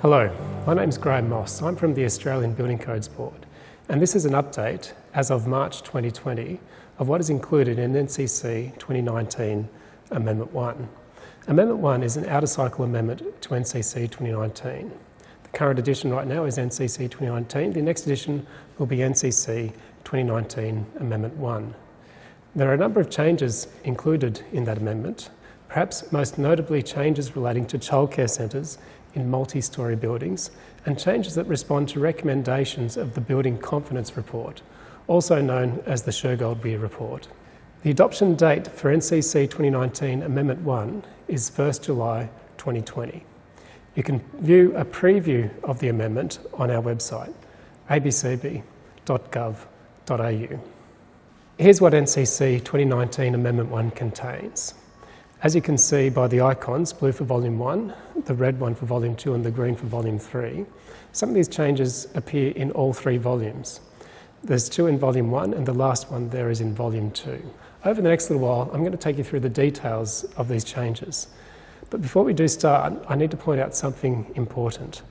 Hello, my name is Graham Moss. I'm from the Australian Building Codes Board, and this is an update as of March 2020 of what is included in NCC 2019 Amendment 1. Amendment 1 is an out-of-cycle amendment to NCC 2019. The current edition right now is NCC 2019. The next edition will be NCC 2019 Amendment 1. There are a number of changes included in that amendment, perhaps most notably changes relating to childcare centres in multi-storey buildings and changes that respond to recommendations of the Building Confidence Report, also known as the Shergold-Weir Report. The adoption date for NCC 2019 Amendment 1 is 1st July 2020. You can view a preview of the amendment on our website, abcb.gov.au. Here's what NCC 2019 Amendment 1 contains. As you can see by the icons, blue for volume 1, the red one for volume 2 and the green for volume 3, some of these changes appear in all three volumes. There's two in volume 1 and the last one there is in volume 2. Over the next little while I'm going to take you through the details of these changes. But before we do start, I need to point out something important.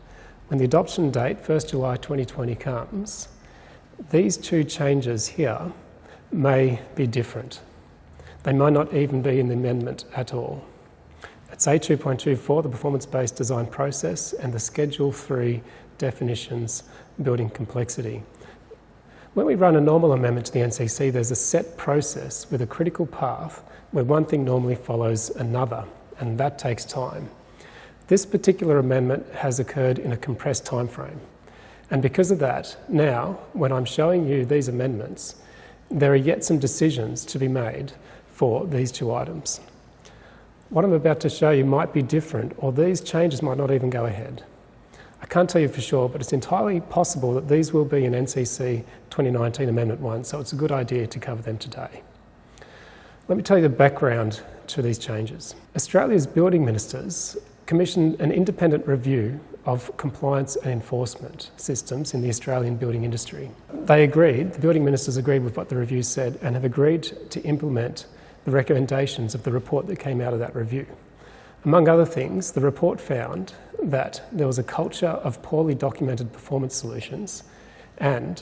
When the adoption date, 1st July 2020 comes, these two changes here may be different. They might not even be in the amendment at all. It's A2.24, the performance-based design process, and the Schedule 3 definitions, building complexity. When we run a normal amendment to the NCC, there's a set process with a critical path where one thing normally follows another, and that takes time. This particular amendment has occurred in a compressed time frame. And because of that, now, when I'm showing you these amendments, there are yet some decisions to be made for these two items. What I'm about to show you might be different, or these changes might not even go ahead. I can't tell you for sure, but it's entirely possible that these will be in NCC 2019 Amendment 1, so it's a good idea to cover them today. Let me tell you the background to these changes. Australia's building ministers commissioned an independent review of compliance and enforcement systems in the Australian building industry. They agreed, the building ministers agreed with what the review said and have agreed to implement the recommendations of the report that came out of that review. Among other things, the report found that there was a culture of poorly documented performance solutions and,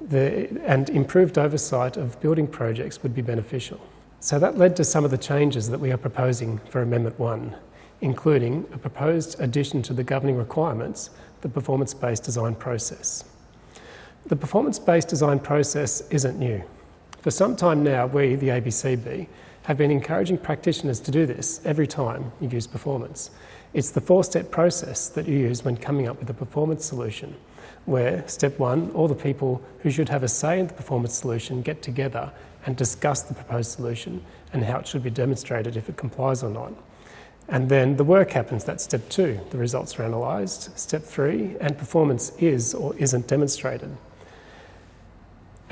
the, and improved oversight of building projects would be beneficial. So that led to some of the changes that we are proposing for Amendment 1, including a proposed addition to the governing requirements, the performance-based design process. The performance-based design process isn't new. For some time now, we, the ABCB, have been encouraging practitioners to do this every time you use performance. It's the four-step process that you use when coming up with a performance solution, where step one, all the people who should have a say in the performance solution get together and discuss the proposed solution and how it should be demonstrated if it complies or not. And then the work happens, that's step two. The results are analysed. Step three, and performance is or isn't demonstrated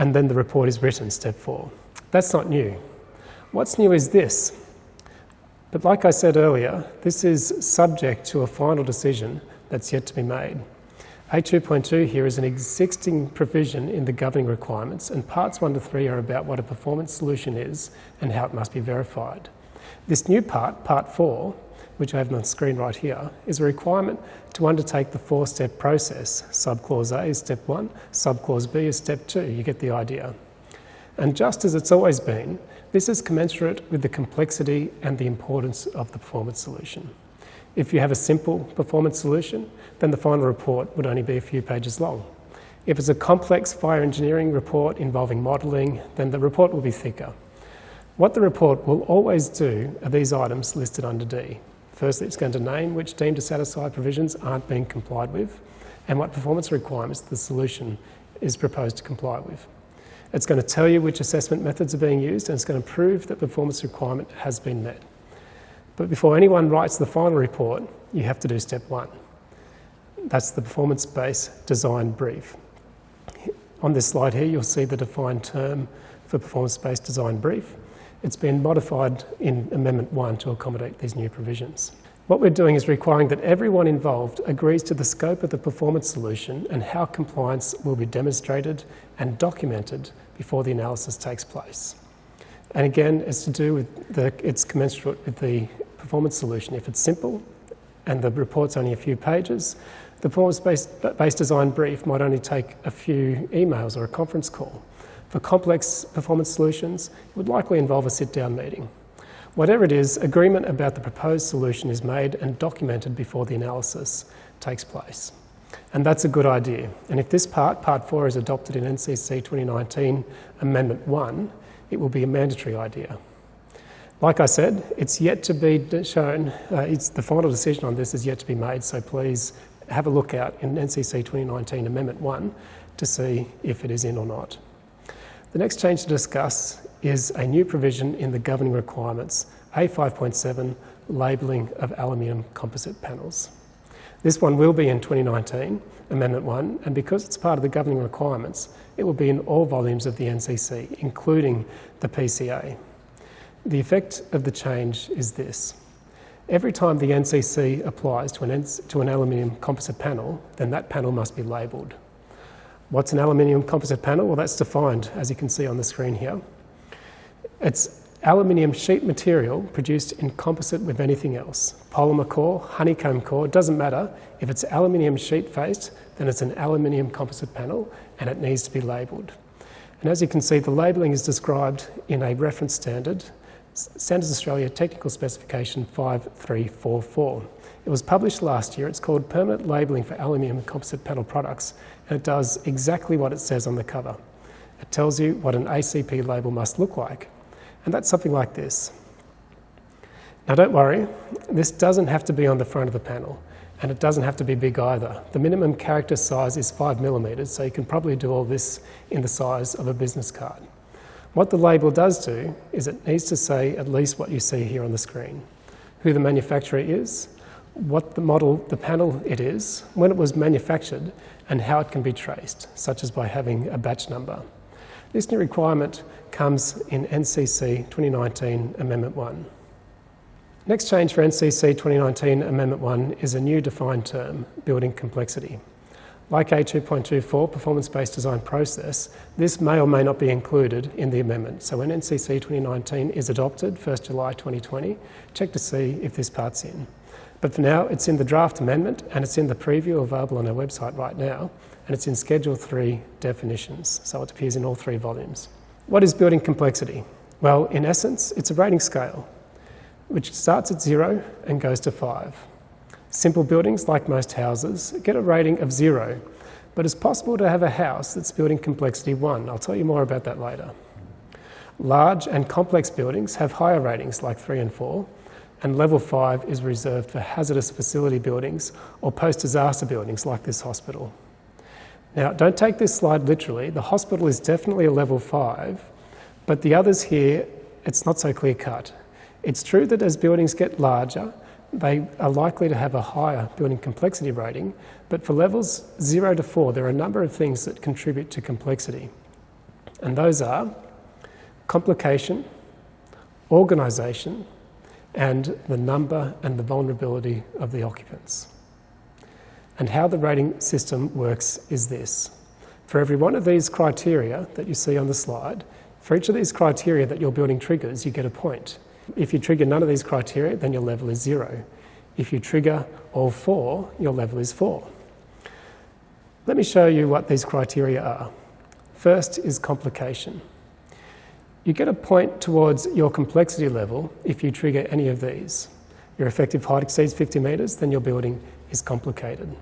and then the report is written, step four. That's not new. What's new is this. But like I said earlier, this is subject to a final decision that's yet to be made. A2.2 here is an existing provision in the governing requirements, and parts 1 to 3 are about what a performance solution is and how it must be verified. This new part, part 4, which I have on the screen right here, is a requirement to undertake the four-step process. Subclause A is step one, subclause B is step two. You get the idea. And just as it's always been, this is commensurate with the complexity and the importance of the performance solution. If you have a simple performance solution, then the final report would only be a few pages long. If it's a complex fire engineering report involving modelling, then the report will be thicker. What the report will always do are these items listed under D. Firstly, it's going to name which deemed to satisfy provisions aren't being complied with and what performance requirements the solution is proposed to comply with. It's going to tell you which assessment methods are being used and it's going to prove that performance requirement has been met. But before anyone writes the final report, you have to do step one. That's the performance-based design brief. On this slide here, you'll see the defined term for performance-based design brief. It's been modified in Amendment 1 to accommodate these new provisions. What we're doing is requiring that everyone involved agrees to the scope of the performance solution and how compliance will be demonstrated and documented before the analysis takes place. And again, it's to do with the, it's commensurate with the performance solution. If it's simple and the report's only a few pages, the performance-based design brief might only take a few emails or a conference call. For complex performance solutions, it would likely involve a sit-down meeting. Whatever it is, agreement about the proposed solution is made and documented before the analysis takes place. And that's a good idea. And if this part, Part 4, is adopted in NCC 2019 Amendment 1, it will be a mandatory idea. Like I said, it's yet to be shown, uh, the final decision on this is yet to be made, so please have a look out in NCC 2019 Amendment 1 to see if it is in or not. The next change to discuss is a new provision in the governing requirements, A5.7, labelling of aluminium composite panels. This one will be in 2019, Amendment 1, and because it's part of the governing requirements, it will be in all volumes of the NCC, including the PCA. The effect of the change is this. Every time the NCC applies to an, to an aluminium composite panel, then that panel must be labelled. What's an aluminium composite panel? Well, that's defined, as you can see on the screen here. It's aluminium sheet material produced in composite with anything else. Polymer core, honeycomb core, doesn't matter. If it's aluminium sheet faced, then it's an aluminium composite panel and it needs to be labelled. And as you can see, the labelling is described in a reference standard Standards Australia Technical Specification 5344. It was published last year. It's called Permanent Labelling for Aluminium Composite Panel Products, it does exactly what it says on the cover. It tells you what an ACP label must look like, and that's something like this. Now don't worry, this doesn't have to be on the front of the panel, and it doesn't have to be big either. The minimum character size is 5 millimetres, so you can probably do all this in the size of a business card. What the label does do is it needs to say at least what you see here on the screen. Who the manufacturer is, what the model, the panel it is, when it was manufactured, and how it can be traced, such as by having a batch number. This new requirement comes in NCC 2019 Amendment 1. Next change for NCC 2019 Amendment 1 is a new defined term, building complexity. Like A2.24 performance-based design process, this may or may not be included in the amendment. So when NCC 2019 is adopted, 1st July 2020, check to see if this part's in. But for now, it's in the draft amendment and it's in the preview available on our website right now, and it's in Schedule 3 definitions, so it appears in all three volumes. What is building complexity? Well, in essence, it's a rating scale, which starts at zero and goes to five. Simple buildings, like most houses, get a rating of zero, but it's possible to have a house that's building complexity one. I'll tell you more about that later. Large and complex buildings have higher ratings, like three and four, and level five is reserved for hazardous facility buildings or post disaster buildings, like this hospital. Now, don't take this slide literally. The hospital is definitely a level five, but the others here, it's not so clear cut. It's true that as buildings get larger, they are likely to have a higher building complexity rating, but for levels 0 to 4, there are a number of things that contribute to complexity. And those are complication, organisation, and the number and the vulnerability of the occupants. And how the rating system works is this. For every one of these criteria that you see on the slide, for each of these criteria that your building triggers, you get a point. If you trigger none of these criteria, then your level is zero. If you trigger all four, your level is four. Let me show you what these criteria are. First is complication. You get a point towards your complexity level if you trigger any of these. Your effective height exceeds 50 metres, then your building is complicated.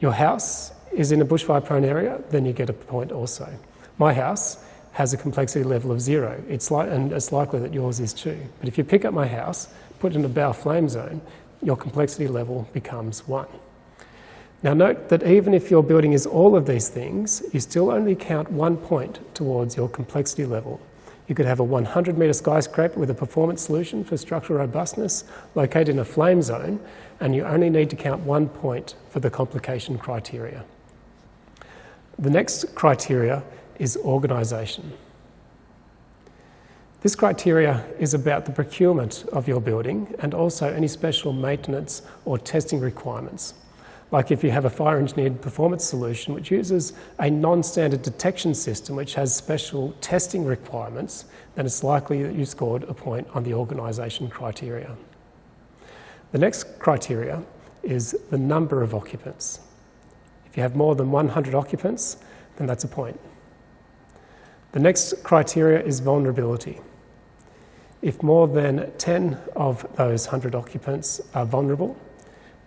Your house is in a bushfire prone area, then you get a point also. My house has a complexity level of zero. It's and it's likely that yours is too. But if you pick up my house, put it in a BAL flame zone, your complexity level becomes one. Now, note that even if your building is all of these things, you still only count one point towards your complexity level. You could have a 100 metre skyscraper with a performance solution for structural robustness located in a flame zone, and you only need to count one point for the complication criteria. The next criteria is organisation. This criteria is about the procurement of your building and also any special maintenance or testing requirements. Like if you have a fire engineered performance solution which uses a non standard detection system which has special testing requirements, then it's likely that you scored a point on the organisation criteria. The next criteria is the number of occupants. If you have more than 100 occupants, then that's a point. The next criteria is vulnerability. If more than 10 of those 100 occupants are vulnerable,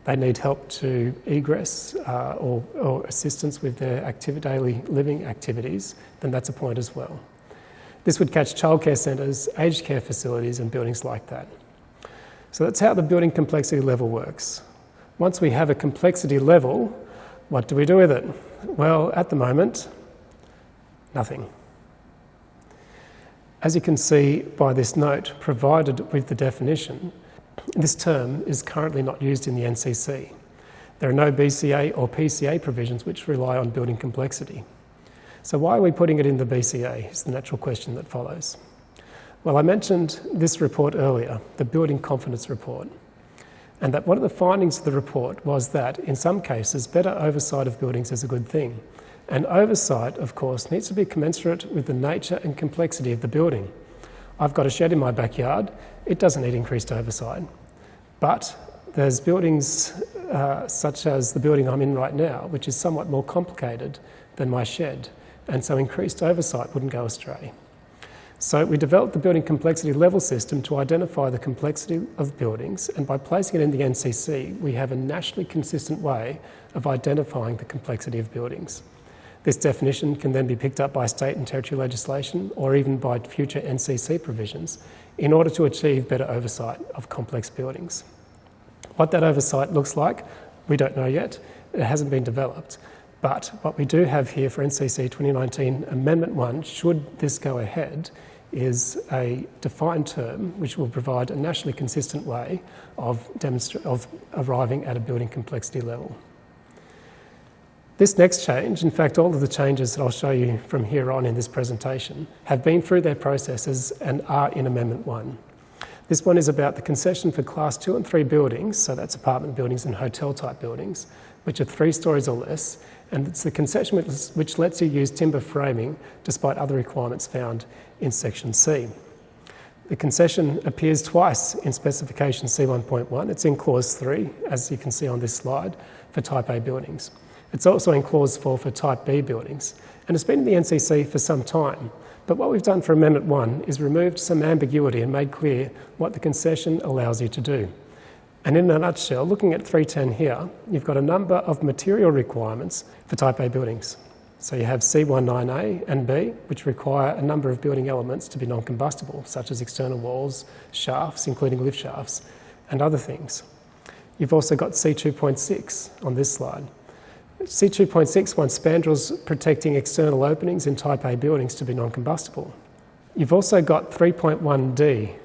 they need help to egress uh, or, or, assistance with their daily living activities, then that's a point as well. This would catch childcare centres, aged care facilities, and buildings like that. So that's how the building complexity level works. Once we have a complexity level, what do we do with it? Well, at the moment, nothing. As you can see by this note provided with the definition, this term is currently not used in the NCC. There are no BCA or PCA provisions which rely on building complexity. So why are we putting it in the BCA is the natural question that follows. Well, I mentioned this report earlier, the Building Confidence Report, and that one of the findings of the report was that in some cases better oversight of buildings is a good thing. And oversight, of course, needs to be commensurate with the nature and complexity of the building. I've got a shed in my backyard, it doesn't need increased oversight. But there's buildings uh, such as the building I'm in right now, which is somewhat more complicated than my shed, and so increased oversight wouldn't go astray. So we developed the building complexity level system to identify the complexity of buildings, and by placing it in the NCC, we have a nationally consistent way of identifying the complexity of buildings. This definition can then be picked up by state and territory legislation or even by future NCC provisions in order to achieve better oversight of complex buildings. What that oversight looks like, we don't know yet. It hasn't been developed. But what we do have here for NCC 2019 Amendment 1, should this go ahead, is a defined term which will provide a nationally consistent way of, of arriving at a building complexity level. This next change, in fact, all of the changes that I'll show you from here on in this presentation, have been through their processes and are in Amendment 1. This one is about the concession for Class 2 and 3 buildings, so that's apartment buildings and hotel type buildings, which are three stories or less, and it's the concession which lets you use timber framing despite other requirements found in Section C. The concession appears twice in Specification C1.1. It's in Clause 3, as you can see on this slide, for Type A buildings. It's also in Clause 4 for Type B buildings, and it's been in the NCC for some time. But what we've done for Amendment 1 is removed some ambiguity and made clear what the concession allows you to do. And in a nutshell, looking at 310 here, you've got a number of material requirements for Type A buildings. So you have C19A and B, which require a number of building elements to be non-combustible, such as external walls, shafts, including lift shafts, and other things. You've also got C2.6 on this slide, C2.6 wants spandrels protecting external openings in Type A buildings to be non-combustible. You've also got 3.1D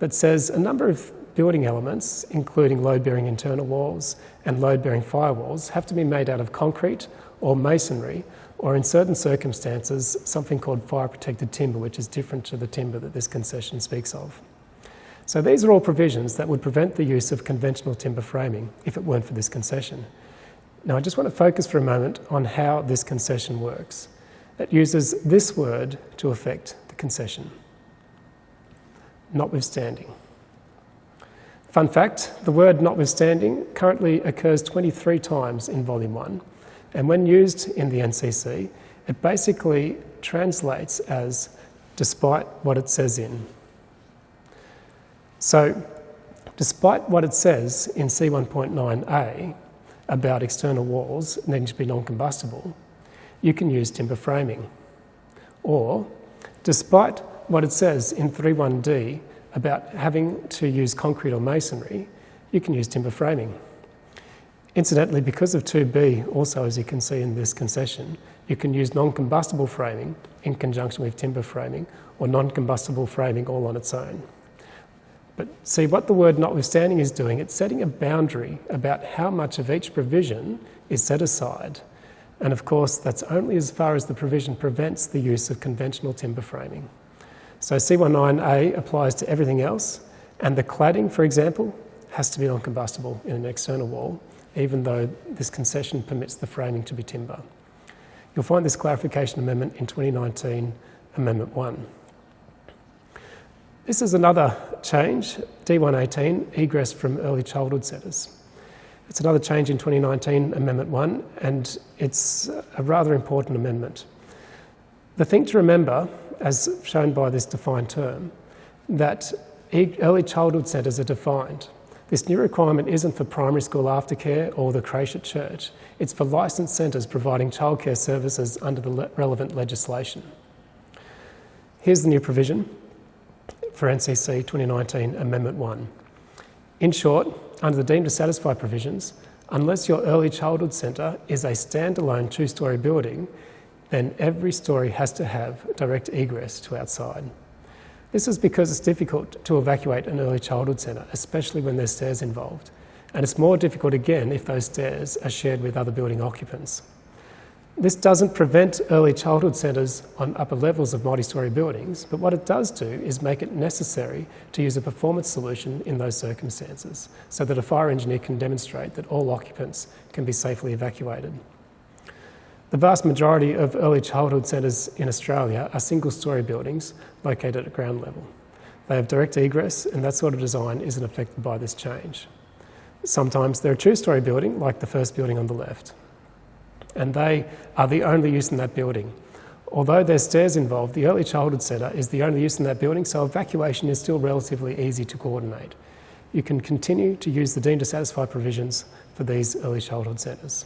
that says a number of building elements, including load-bearing internal walls and load-bearing firewalls, have to be made out of concrete or masonry, or in certain circumstances, something called fire-protected timber, which is different to the timber that this concession speaks of. So these are all provisions that would prevent the use of conventional timber framing if it weren't for this concession. Now, I just want to focus for a moment on how this concession works. It uses this word to affect the concession, notwithstanding. Fun fact the word notwithstanding currently occurs 23 times in Volume 1, and when used in the NCC, it basically translates as despite what it says in. So, despite what it says in C1.9a, about external walls needing to be non-combustible, you can use timber framing. Or, despite what it says in 3.1d about having to use concrete or masonry, you can use timber framing. Incidentally, because of 2b, also as you can see in this concession, you can use non-combustible framing in conjunction with timber framing or non-combustible framing all on its own. But see, what the word notwithstanding is doing, it's setting a boundary about how much of each provision is set aside. And of course, that's only as far as the provision prevents the use of conventional timber framing. So C19A applies to everything else, and the cladding, for example, has to be non-combustible in an external wall, even though this concession permits the framing to be timber. You'll find this clarification amendment in 2019 Amendment 1. This is another change, D118, egress from early childhood centres. It's another change in 2019, Amendment 1, and it's a rather important amendment. The thing to remember, as shown by this defined term, that early childhood centres are defined. This new requirement isn't for primary school aftercare or the creche at church. It's for licensed centres providing childcare services under the relevant legislation. Here's the new provision for NCC 2019 Amendment 1. In short, under the deemed to satisfy provisions, unless your early childhood centre is a standalone two story building, then every story has to have direct egress to outside. This is because it's difficult to evacuate an early childhood centre, especially when there's stairs involved. And it's more difficult again if those stairs are shared with other building occupants. This doesn't prevent early childhood centres on upper levels of multi-storey buildings, but what it does do is make it necessary to use a performance solution in those circumstances, so that a fire engineer can demonstrate that all occupants can be safely evacuated. The vast majority of early childhood centres in Australia are single-storey buildings located at ground level. They have direct egress and that sort of design isn't affected by this change. Sometimes they're a two-storey building, like the first building on the left and they are the only use in that building. Although there's stairs involved, the early childhood centre is the only use in that building, so evacuation is still relatively easy to coordinate. You can continue to use the deemed to satisfy provisions for these early childhood centres.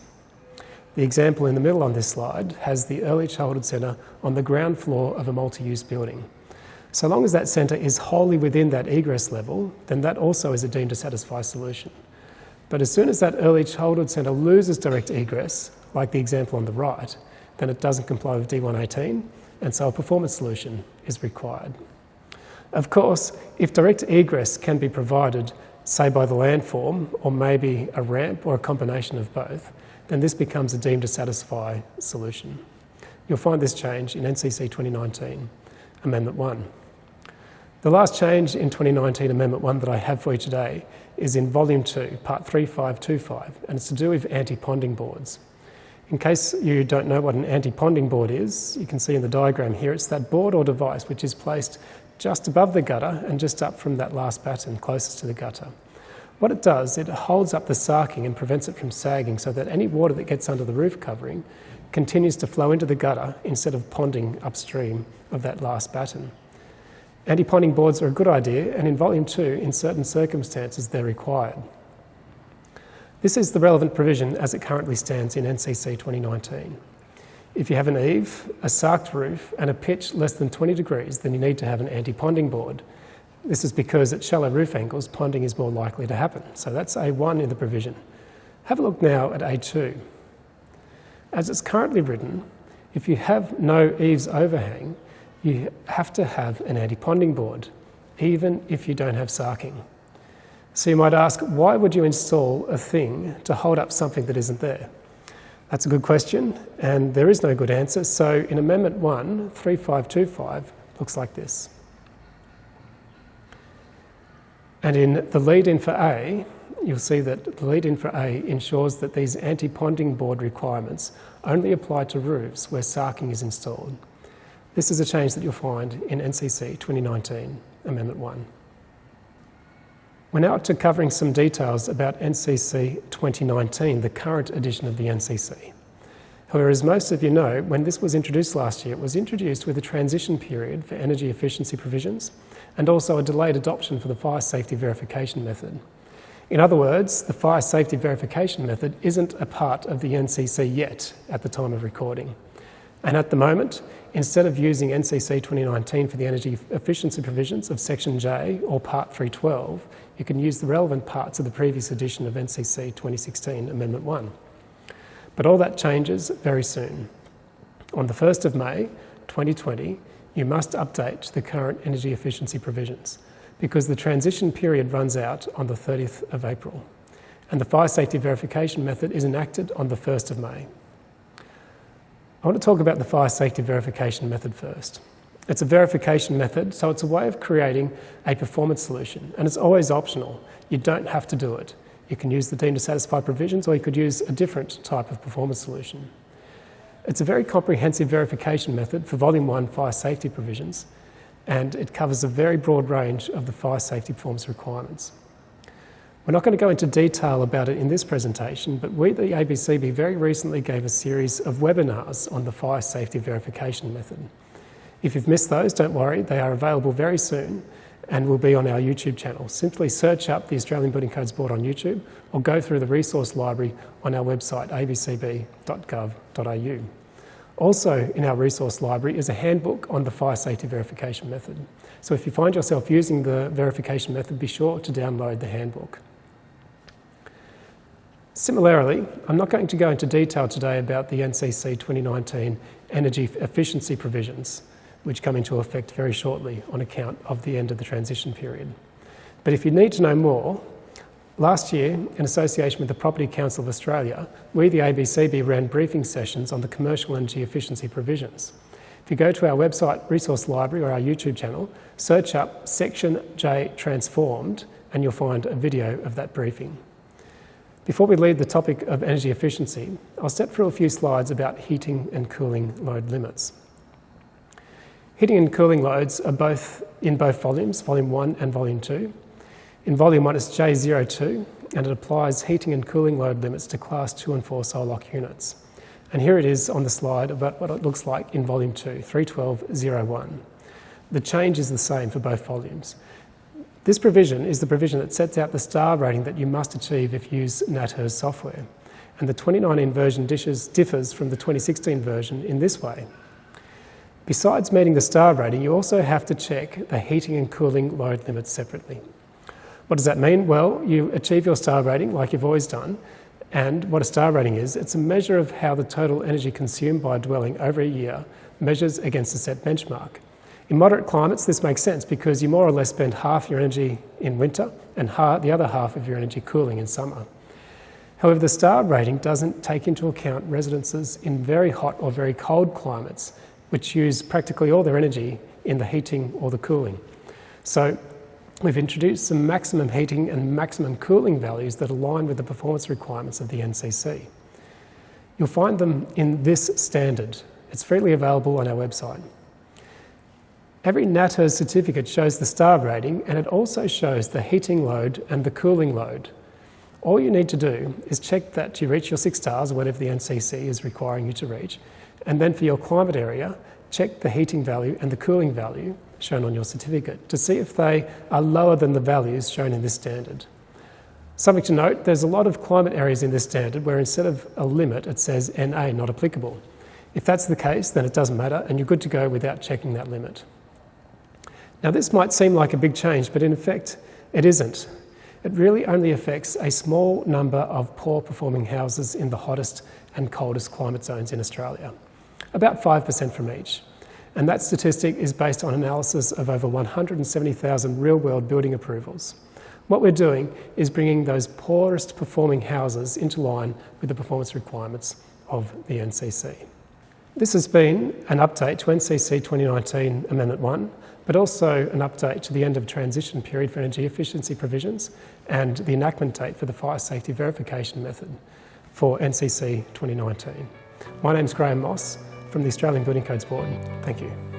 The example in the middle on this slide has the early childhood centre on the ground floor of a multi-use building. So long as that centre is wholly within that egress level, then that also is a deemed to satisfy solution. But as soon as that early childhood centre loses direct egress, like the example on the right, then it doesn't comply with D118, and so a performance solution is required. Of course, if direct egress can be provided, say by the landform, or maybe a ramp or a combination of both, then this becomes a deemed to satisfy solution. You'll find this change in NCC 2019, Amendment 1. The last change in 2019 Amendment 1 that I have for you today is in Volume 2, Part 3525, and it's to do with anti-ponding boards. In case you don't know what an anti-ponding board is, you can see in the diagram here, it's that board or device which is placed just above the gutter and just up from that last batten closest to the gutter. What it does, it holds up the sarking and prevents it from sagging so that any water that gets under the roof covering continues to flow into the gutter instead of ponding upstream of that last batten. Anti-ponding boards are a good idea and in volume two, in certain circumstances, they're required. This is the relevant provision as it currently stands in NCC 2019. If you have an eave, a sarked roof and a pitch less than 20 degrees, then you need to have an anti-ponding board. This is because at shallow roof angles, ponding is more likely to happen. So that's A1 in the provision. Have a look now at A2. As it's currently written, if you have no eaves overhang, you have to have an anti-ponding board, even if you don't have sarking. So you might ask, why would you install a thing to hold up something that isn't there? That's a good question, and there is no good answer. So in Amendment 1, 3525 looks like this. And in the lead in for A, you'll see that the lead in for A ensures that these anti-ponding board requirements only apply to roofs where sarking is installed. This is a change that you'll find in NCC 2019, Amendment 1. We're now to covering some details about NCC 2019, the current edition of the NCC. However, as most of you know, when this was introduced last year, it was introduced with a transition period for energy efficiency provisions and also a delayed adoption for the fire safety verification method. In other words, the fire safety verification method isn't a part of the NCC yet at the time of recording. And at the moment, instead of using NCC 2019 for the energy efficiency provisions of Section J or Part 312, you can use the relevant parts of the previous edition of NCC 2016 Amendment 1. But all that changes very soon. On the 1st of May 2020, you must update the current energy efficiency provisions because the transition period runs out on the 30th of April and the fire safety verification method is enacted on the 1st of May. I want to talk about the fire safety verification method first. It's a verification method, so it's a way of creating a performance solution, and it's always optional. You don't have to do it. You can use the deemed to satisfy provisions, or you could use a different type of performance solution. It's a very comprehensive verification method for Volume 1 fire safety provisions, and it covers a very broad range of the fire safety performance requirements. We're not going to go into detail about it in this presentation, but we, the ABCB, very recently gave a series of webinars on the fire safety verification method. If you've missed those, don't worry, they are available very soon and will be on our YouTube channel. Simply search up the Australian Building Codes Board on YouTube or go through the resource library on our website abcb.gov.au. Also in our resource library is a handbook on the fire safety verification method. So if you find yourself using the verification method, be sure to download the handbook. Similarly, I'm not going to go into detail today about the NCC 2019 energy efficiency provisions, which come into effect very shortly on account of the end of the transition period. But if you need to know more, last year, in association with the Property Council of Australia, we, the ABCB, ran briefing sessions on the commercial energy efficiency provisions. If you go to our website resource library or our YouTube channel, search up Section J Transformed, and you'll find a video of that briefing. Before we leave the topic of energy efficiency, I'll step through a few slides about heating and cooling load limits. Heating and cooling loads are both in both volumes, volume 1 and volume 2. In volume 1 it's J02 and it applies heating and cooling load limits to class 2 and 4 SOLOC units. And here it is on the slide about what it looks like in volume 2, 312.01. The change is the same for both volumes. This provision is the provision that sets out the star rating that you must achieve if you use NatHERS software. And the 2019 version dishes differs from the 2016 version in this way. Besides meeting the star rating, you also have to check the heating and cooling load limits separately. What does that mean? Well, you achieve your star rating like you've always done. And what a star rating is, it's a measure of how the total energy consumed by a dwelling over a year measures against a set benchmark. In moderate climates, this makes sense because you more or less spend half your energy in winter and the other half of your energy cooling in summer. However, the star rating doesn't take into account residences in very hot or very cold climates, which use practically all their energy in the heating or the cooling. So we've introduced some maximum heating and maximum cooling values that align with the performance requirements of the NCC. You'll find them in this standard. It's freely available on our website. Every NatHERS certificate shows the star rating and it also shows the heating load and the cooling load. All you need to do is check that you reach your six stars, whatever the NCC is requiring you to reach, and then for your climate area, check the heating value and the cooling value shown on your certificate to see if they are lower than the values shown in this standard. Something to note, there's a lot of climate areas in this standard where instead of a limit it says NA, not applicable. If that's the case, then it doesn't matter and you're good to go without checking that limit. Now, this might seem like a big change, but in effect, it isn't. It really only affects a small number of poor performing houses in the hottest and coldest climate zones in Australia, about 5% from each. And that statistic is based on analysis of over 170,000 real world building approvals. What we're doing is bringing those poorest performing houses into line with the performance requirements of the NCC. This has been an update to NCC 2019 Amendment 1 but also an update to the end of transition period for energy efficiency provisions and the enactment date for the fire safety verification method for NCC 2019. My name is Graham Moss from the Australian Building Codes Board. Thank you.